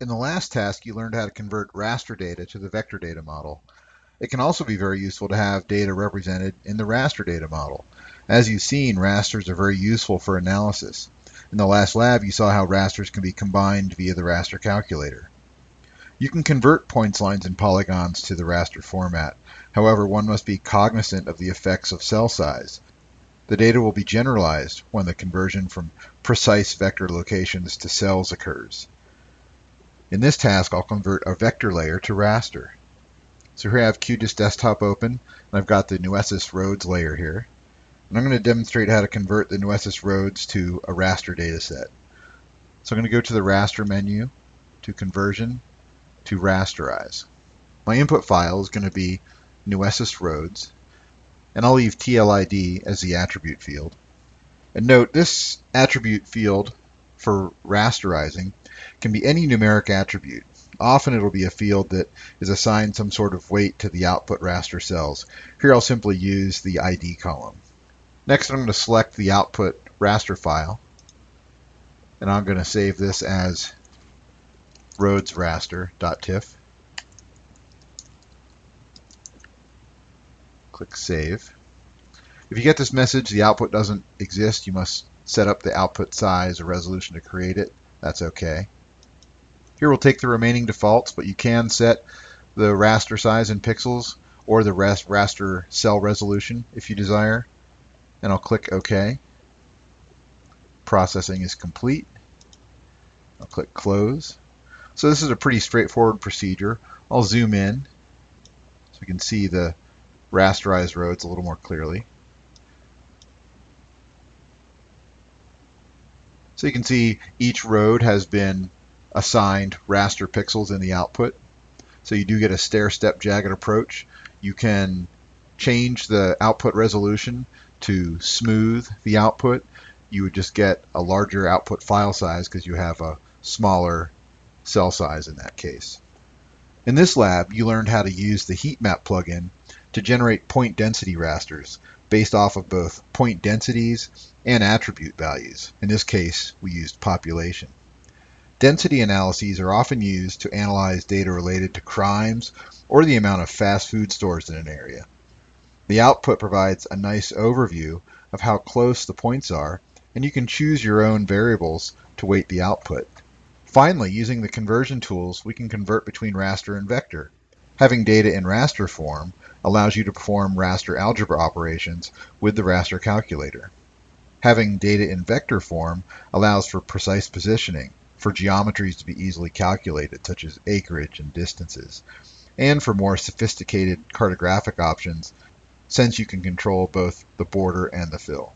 In the last task, you learned how to convert raster data to the vector data model. It can also be very useful to have data represented in the raster data model. As you've seen, rasters are very useful for analysis. In the last lab, you saw how rasters can be combined via the raster calculator. You can convert points, lines, and polygons to the raster format. However, one must be cognizant of the effects of cell size. The data will be generalized when the conversion from precise vector locations to cells occurs. In this task, I'll convert a vector layer to raster. So here I have QGIS Desktop open, and I've got the Nueces roads layer here. And I'm going to demonstrate how to convert the Nueces roads to a raster dataset. So I'm going to go to the raster menu, to conversion, to rasterize. My input file is going to be Nueces roads, and I'll leave TLID as the attribute field. And note, this attribute field for rasterizing can be any numeric attribute. Often it'll be a field that is assigned some sort of weight to the output raster cells. Here I'll simply use the ID column. Next I'm going to select the output raster file and I'm going to save this as roadsraster.tif. Click Save. If you get this message, the output doesn't exist, you must set up the output size or resolution to create it. That's okay. Here we'll take the remaining defaults, but you can set the raster size in pixels or the raster cell resolution if you desire. And I'll click OK. Processing is complete. I'll click Close. So this is a pretty straightforward procedure. I'll zoom in so we can see the rasterized roads a little more clearly. So you can see each road has been assigned raster pixels in the output. So you do get a stair-step jagged approach. You can change the output resolution to smooth the output. You would just get a larger output file size because you have a smaller cell size in that case. In this lab, you learned how to use the heat map plugin to generate point density rasters based off of both point densities and attribute values. In this case, we used population. Density analyses are often used to analyze data related to crimes or the amount of fast food stores in an area. The output provides a nice overview of how close the points are, and you can choose your own variables to weight the output. Finally, using the conversion tools, we can convert between raster and vector. Having data in raster form allows you to perform raster algebra operations with the raster calculator. Having data in vector form allows for precise positioning, for geometries to be easily calculated, such as acreage and distances, and for more sophisticated cartographic options, since you can control both the border and the fill.